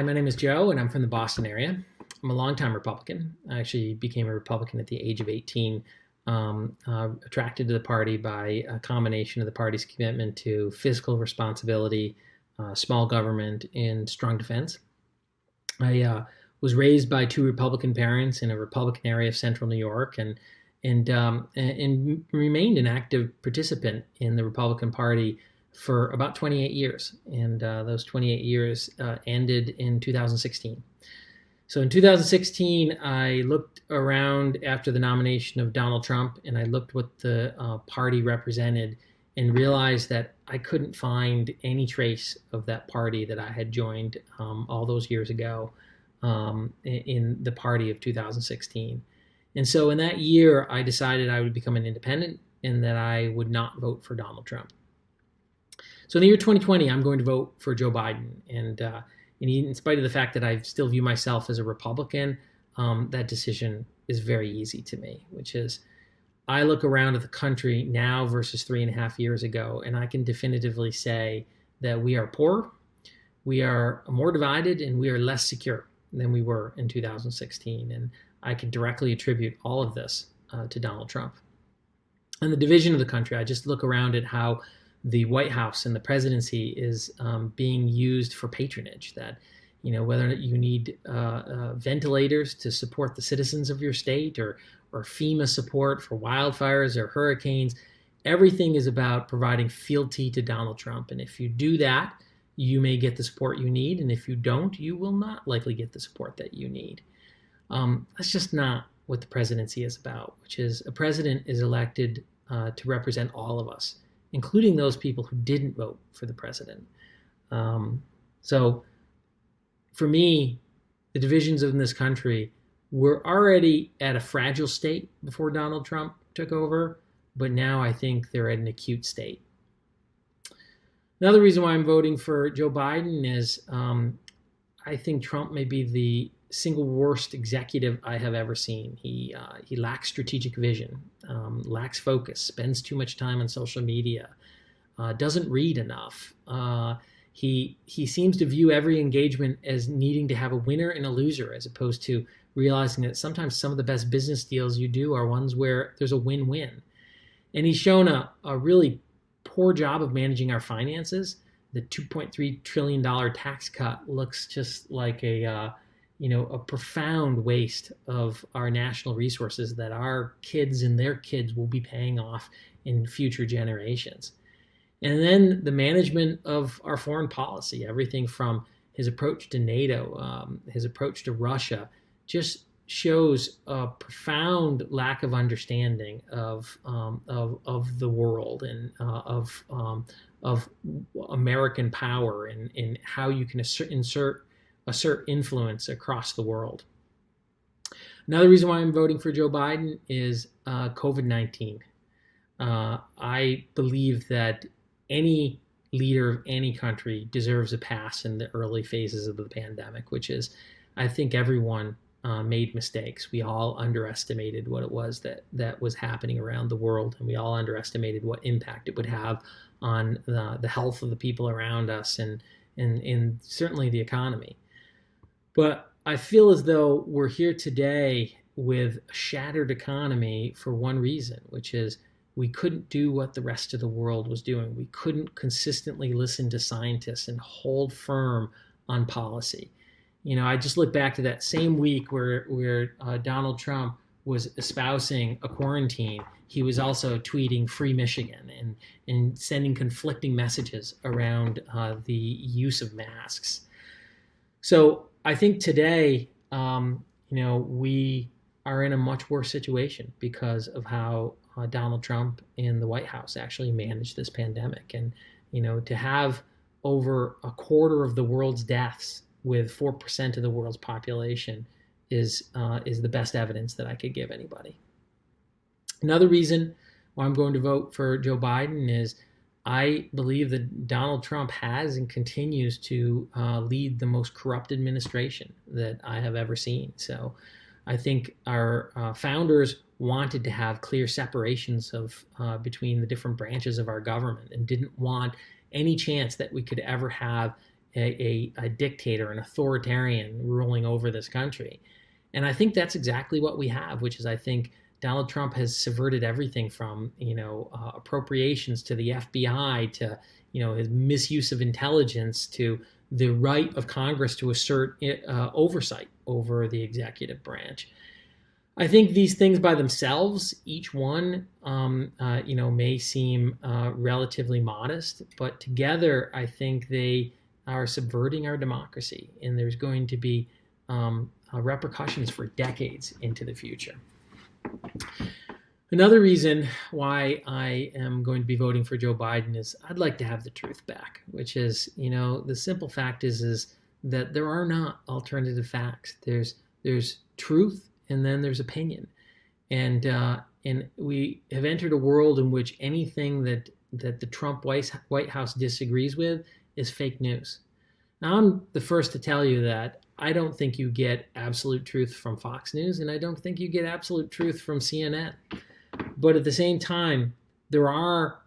Hi, my name is Joe, and I'm from the Boston area. I'm a longtime Republican. I actually became a Republican at the age of 18, um, uh, attracted to the party by a combination of the party's commitment to fiscal responsibility, uh, small government, and strong defense. I uh, was raised by two Republican parents in a Republican area of central New York, and and um, and, and remained an active participant in the Republican Party for about 28 years, and uh, those 28 years uh, ended in 2016. So in 2016, I looked around after the nomination of Donald Trump, and I looked what the uh, party represented, and realized that I couldn't find any trace of that party that I had joined um, all those years ago um, in the party of 2016. And so in that year, I decided I would become an independent and that I would not vote for Donald Trump. So in the year 2020, I'm going to vote for Joe Biden. And, uh, and in spite of the fact that I still view myself as a Republican, um, that decision is very easy to me, which is I look around at the country now versus three and a half years ago, and I can definitively say that we are poor, we are more divided, and we are less secure than we were in 2016. And I can directly attribute all of this uh, to Donald Trump. And the division of the country, I just look around at how the White House and the presidency is um, being used for patronage. That you know whether you need uh, uh, ventilators to support the citizens of your state, or or FEMA support for wildfires or hurricanes, everything is about providing fealty to Donald Trump. And if you do that, you may get the support you need, and if you don't, you will not likely get the support that you need. Um, that's just not what the presidency is about, which is a president is elected uh, to represent all of us including those people who didn't vote for the president. Um, so for me, the divisions in this country were already at a fragile state before Donald Trump took over, but now I think they're at an acute state. Another reason why I'm voting for Joe Biden is um, I think Trump may be the single worst executive I have ever seen. He uh, he lacks strategic vision, um, lacks focus, spends too much time on social media, uh, doesn't read enough. Uh, he he seems to view every engagement as needing to have a winner and a loser, as opposed to realizing that sometimes some of the best business deals you do are ones where there's a win-win. And he's shown a, a really poor job of managing our finances. The 2.3 trillion dollar tax cut looks just like a uh, you know, a profound waste of our national resources that our kids and their kids will be paying off in future generations. And then the management of our foreign policy, everything from his approach to NATO, um, his approach to Russia, just shows a profound lack of understanding of um, of, of the world and uh, of um, of American power and, and how you can insert, insert assert influence across the world. Another reason why I'm voting for Joe Biden is uh, COVID 19. Uh, I believe that any leader of any country deserves a pass in the early phases of the pandemic, which is, I think everyone uh, made mistakes. We all underestimated what it was that that was happening around the world, and we all underestimated what impact it would have on the, the health of the people around us and and, and certainly the economy. But I feel as though we're here today with a shattered economy for one reason, which is we couldn't do what the rest of the world was doing. We couldn't consistently listen to scientists and hold firm on policy. You know, I just look back to that same week where where uh, Donald Trump was espousing a quarantine. He was also tweeting "Free Michigan" and and sending conflicting messages around uh, the use of masks. So I think today, um, you know, we are in a much worse situation because of how uh, Donald Trump and the White House actually managed this pandemic. And, you know, to have over a quarter of the world's deaths with 4% of the world's population is, uh, is the best evidence that I could give anybody. Another reason why I'm going to vote for Joe Biden is I believe that Donald Trump has and continues to uh, lead the most corrupt administration that I have ever seen. So I think our uh, founders wanted to have clear separations of uh, between the different branches of our government and didn't want any chance that we could ever have a, a, a dictator, an authoritarian ruling over this country. And I think that's exactly what we have, which is I think Donald Trump has subverted everything from you know uh, appropriations to the FBI to you know his misuse of intelligence to the right of Congress to assert uh, oversight over the executive branch. I think these things by themselves, each one, um, uh, you know, may seem uh, relatively modest, but together, I think they are subverting our democracy, and there's going to be um, uh, repercussions for decades into the future. Another reason why I am going to be voting for Joe Biden is I'd like to have the truth back, which is, you know, the simple fact is is that there are not alternative facts. There's there's truth and then there's opinion, and uh, and we have entered a world in which anything that that the Trump White House disagrees with is fake news. Now I'm the first to tell you that I don't think you get absolute truth from Fox News, and I don't think you get absolute truth from CNN. But at the same time, there are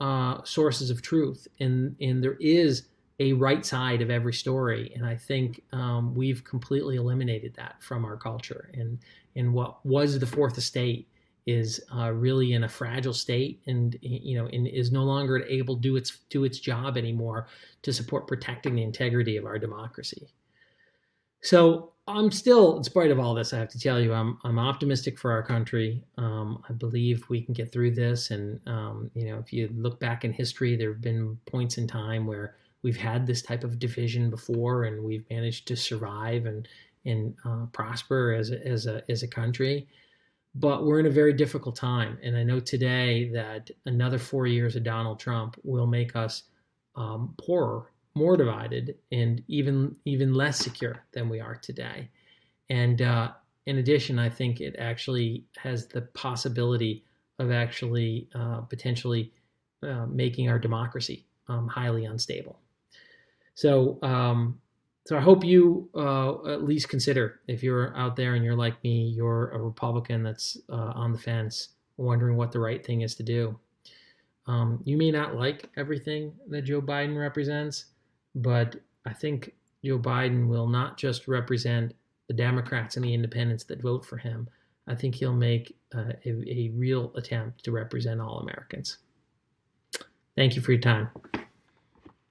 uh, sources of truth, and and there is a right side of every story, and I think um, we've completely eliminated that from our culture. And and what was the fourth estate is uh, really in a fragile state, and you know, and is no longer able to do its do its job anymore to support protecting the integrity of our democracy. So I'm still, in spite of all this, I have to tell you, I'm I'm optimistic for our country. Um, I believe we can get through this, and um, you know, if you look back in history, there have been points in time where we've had this type of division before, and we've managed to survive and and uh, prosper as a, as a as a country. But we're in a very difficult time, and I know today that another four years of Donald Trump will make us um, poorer more divided and even even less secure than we are today. And uh, in addition, I think it actually has the possibility of actually uh, potentially uh, making our democracy um, highly unstable. So, um, so I hope you uh, at least consider if you're out there and you're like me, you're a Republican that's uh, on the fence, wondering what the right thing is to do. Um, you may not like everything that Joe Biden represents, but I think Joe Biden will not just represent the Democrats and the independents that vote for him. I think he'll make uh, a, a real attempt to represent all Americans. Thank you for your time.